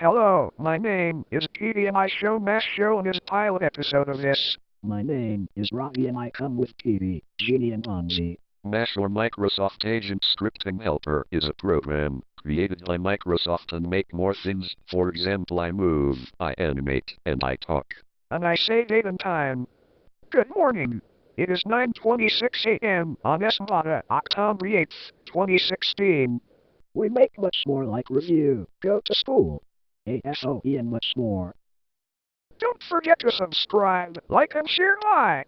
Hello, my name is Peedy and I show Mass Show in this pilot episode of this. My name is Rocky and I come with TV, Genie and Fonzie. Mash or Microsoft Agent Scripting Helper is a program created by Microsoft and make more things. For example, I move, I animate, and I talk. And I say date and time. Good morning. It is 9.26 a.m. on Esmata, October 8th, 2016. We make much more like review, go to school, ASOE and much more. Don't forget to subscribe, like, and share. Bye.